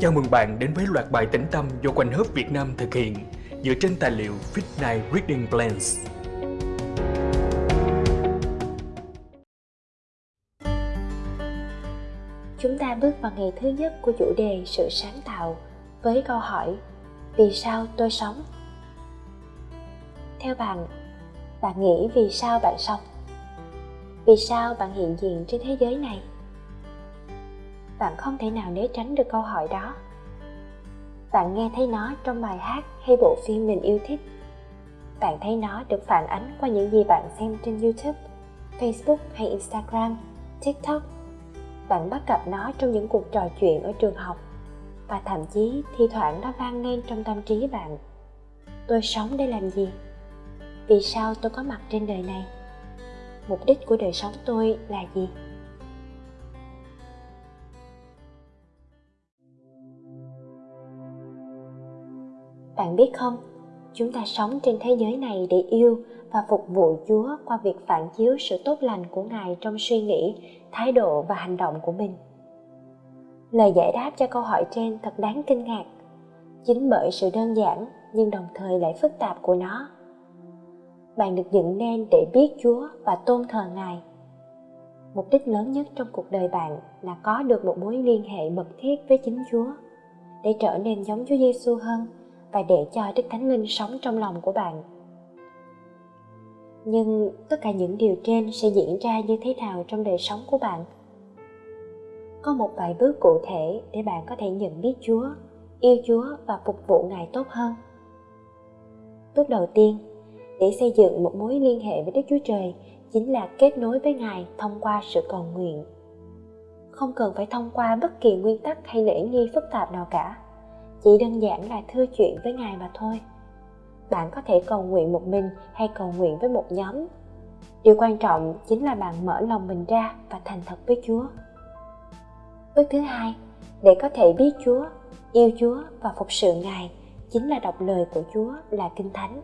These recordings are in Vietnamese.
Chào mừng bạn đến với loạt bài tĩnh tâm do Quanh Hớp Việt Nam thực hiện dựa trên tài liệu Fit Night Reading Plans. Chúng ta bước vào ngày thứ nhất của chủ đề sự sáng tạo với câu hỏi Vì sao tôi sống? Theo bạn, bạn nghĩ vì sao bạn sống? Vì sao bạn hiện diện trên thế giới này? Bạn không thể nào né tránh được câu hỏi đó. Bạn nghe thấy nó trong bài hát hay bộ phim mình yêu thích. Bạn thấy nó được phản ánh qua những gì bạn xem trên youtube, facebook hay instagram, tiktok. Bạn bắt gặp nó trong những cuộc trò chuyện ở trường học và thậm chí thi thoảng nó vang lên trong tâm trí bạn. Tôi sống để làm gì? Vì sao tôi có mặt trên đời này? Mục đích của đời sống tôi là gì? Bạn biết không, chúng ta sống trên thế giới này để yêu và phục vụ Chúa qua việc phản chiếu sự tốt lành của Ngài trong suy nghĩ, thái độ và hành động của mình. Lời giải đáp cho câu hỏi trên thật đáng kinh ngạc, chính bởi sự đơn giản nhưng đồng thời lại phức tạp của nó. Bạn được dựng nên để biết Chúa và tôn thờ Ngài. Mục đích lớn nhất trong cuộc đời bạn là có được một mối liên hệ mật thiết với chính Chúa để trở nên giống Chúa Giêsu hơn và để cho Đức Thánh Linh sống trong lòng của bạn. Nhưng tất cả những điều trên sẽ diễn ra như thế nào trong đời sống của bạn? Có một vài bước cụ thể để bạn có thể nhận biết Chúa, yêu Chúa và phục vụ Ngài tốt hơn. Bước đầu tiên, để xây dựng một mối liên hệ với Đức Chúa Trời chính là kết nối với Ngài thông qua sự cầu nguyện. Không cần phải thông qua bất kỳ nguyên tắc hay lễ nghi phức tạp nào cả chỉ đơn giản là thư chuyện với ngài mà thôi. Bạn có thể cầu nguyện một mình hay cầu nguyện với một nhóm. Điều quan trọng chính là bạn mở lòng mình ra và thành thật với chúa. Bước thứ hai, để có thể biết chúa, yêu chúa và phục sự ngài chính là đọc lời của chúa là kinh thánh.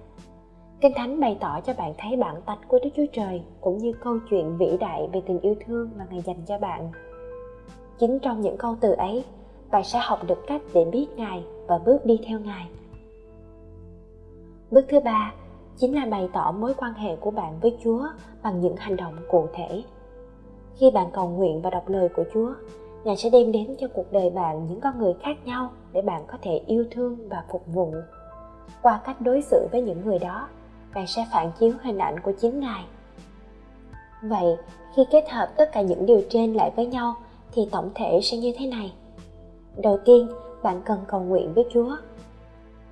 Kinh thánh bày tỏ cho bạn thấy bản tánh của đức chúa trời cũng như câu chuyện vĩ đại về tình yêu thương mà ngài dành cho bạn. Chính trong những câu từ ấy, bạn sẽ học được cách để biết ngài và bước đi theo ngài. Bước thứ ba chính là bày tỏ mối quan hệ của bạn với chúa bằng những hành động cụ thể. Khi bạn cầu nguyện và đọc lời của chúa, ngài sẽ đem đến cho cuộc đời bạn những con người khác nhau để bạn có thể yêu thương và phục vụ. Qua cách đối xử với những người đó bạn sẽ phản chiếu hình ảnh của chính ngài. Vậy, khi kết hợp tất cả những điều trên lại với nhau, thì tổng thể sẽ như thế này. Đầu tiên bạn cần cầu nguyện với chúa.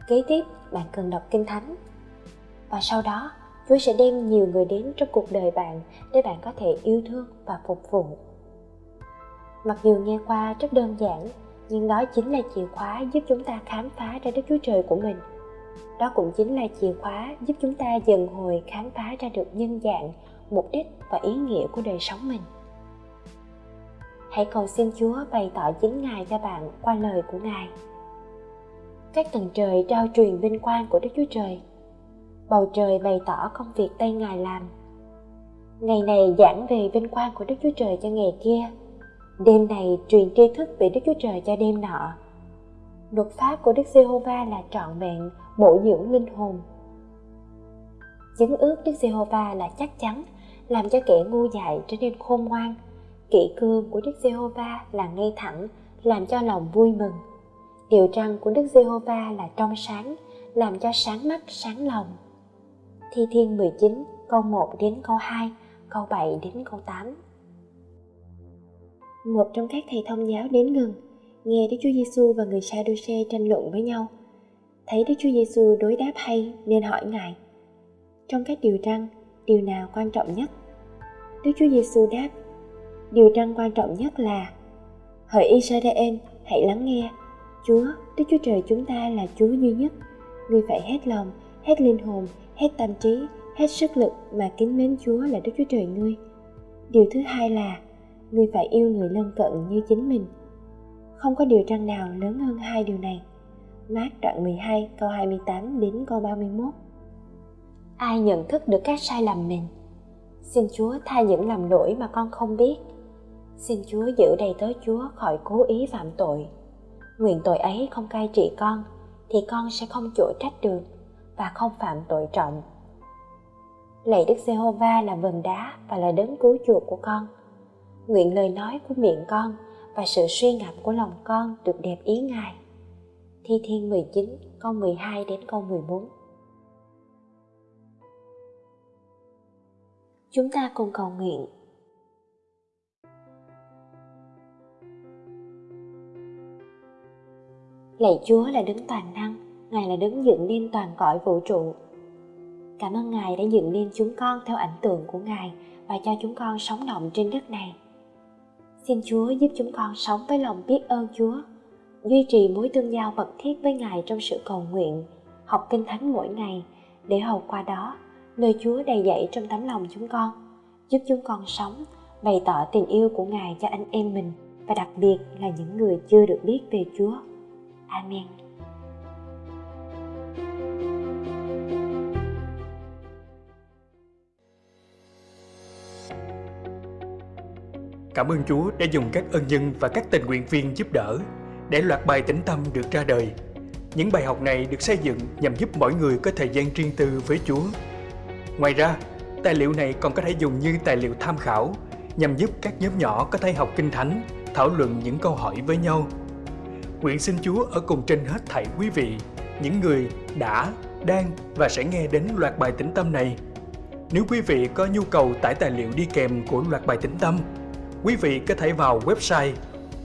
Kế tiếp, bạn cần đọc kinh thánh. Và sau đó, chúa sẽ đem nhiều người đến trong cuộc đời bạn để bạn có thể yêu thương và phục vụ. Mặc dù nghe qua rất đơn giản, nhưng đó chính là chìa khóa giúp chúng ta khám phá ra đức chúa trời của mình. Đó cũng chính là chìa khóa giúp chúng ta dần hồi khám phá ra được nhân dạng, mục đích và ý nghĩa của đời sống mình hãy cầu xin Chúa bày tỏ chính Ngài cho bạn qua lời của Ngài. Các tầng trời trao truyền vinh quang của Đức Chúa Trời. Bầu trời bày tỏ công việc tay Ngài làm. Ngày này giảng về vinh quang của Đức Chúa Trời cho ngày kia. Đêm này truyền tri thức về Đức Chúa Trời cho đêm nọ. Luật pháp của Đức Giê-hô-va là trọn vẹn, bổ dưỡng linh hồn. Chứng ước Đức Giê-hô-va là chắc chắn, làm cho kẻ ngu dại trở nên khôn ngoan, kỷ cương của Đức Giê-hô-va là ngay thẳng, làm cho lòng vui mừng. Điều răn của Đức Giê-hô-va là trong sáng, làm cho sáng mắt, sáng lòng. Thi Thiên 19, câu 1 đến câu 2, câu 7 đến câu 8. Một trong các thầy thông giáo đến gần, nghe Đức Chúa Giêsu và người Sa-đu-xê tranh luận với nhau. Thấy Đức Chúa Giêsu đối đáp hay nên hỏi Ngài: Trong các điều răn, điều nào quan trọng nhất? Đức Chúa Giêsu đáp: điều răn quan trọng nhất là, hỡi Israel, hãy lắng nghe. Chúa, Đức Chúa Trời chúng ta là Chúa duy nhất. Ngươi phải hết lòng, hết linh hồn, hết tâm trí, hết sức lực mà kính mến Chúa là Đức Chúa Trời ngươi. Điều thứ hai là, ngươi phải yêu người lân cận như chính mình. Không có điều răn nào lớn hơn hai điều này. Mát đoạn 12 câu 28 đến câu 31 Ai nhận thức được các sai lầm mình? Xin Chúa tha những lầm lỗi mà con không biết. Xin Chúa giữ đầy tớ Chúa khỏi cố ý phạm tội. Nguyện tội ấy không cai trị con, thì con sẽ không chỗ trách được và không phạm tội trọng. Lạy Đức Giê-hô-va là vần đá và là đấng cứu chuộc của con. Nguyện lời nói của miệng con và sự suy ngẫm của lòng con được đẹp ý Ngài. Thi Thiên 19, câu 12 đến câu 14 Chúng ta cùng cầu nguyện. Lạy Chúa là đấng toàn năng, Ngài là đấng dựng nên toàn cõi vũ trụ. Cảm ơn Ngài đã dựng nên chúng con theo ảnh tượng của Ngài và cho chúng con sống động trên đất này. Xin Chúa giúp chúng con sống với lòng biết ơn Chúa, duy trì mối tương giao mật thiết với Ngài trong sự cầu nguyện, học kinh thánh mỗi ngày để hầu qua đó nơi Chúa đầy dẫy trong tấm lòng chúng con, giúp chúng con sống, bày tỏ tình yêu của Ngài cho anh em mình và đặc biệt là những người chưa được biết về Chúa. Amen. Cảm ơn Chúa đã dùng các ân nhân và các tình nguyện viên giúp đỡ để loạt bài tĩnh tâm được ra đời. Những bài học này được xây dựng nhằm giúp mỗi người có thời gian riêng tư với Chúa. Ngoài ra, tài liệu này còn có thể dùng như tài liệu tham khảo nhằm giúp các nhóm nhỏ có thể học kinh thánh, thảo luận những câu hỏi với nhau. Nguyện xin Chúa ở cùng trên hết thảy quý vị, những người đã, đang và sẽ nghe đến loạt bài tĩnh tâm này. Nếu quý vị có nhu cầu tải tài liệu đi kèm của loạt bài tĩnh tâm, quý vị có thể vào website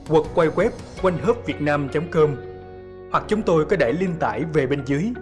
quật quay web quanh com hoặc chúng tôi có để link tải về bên dưới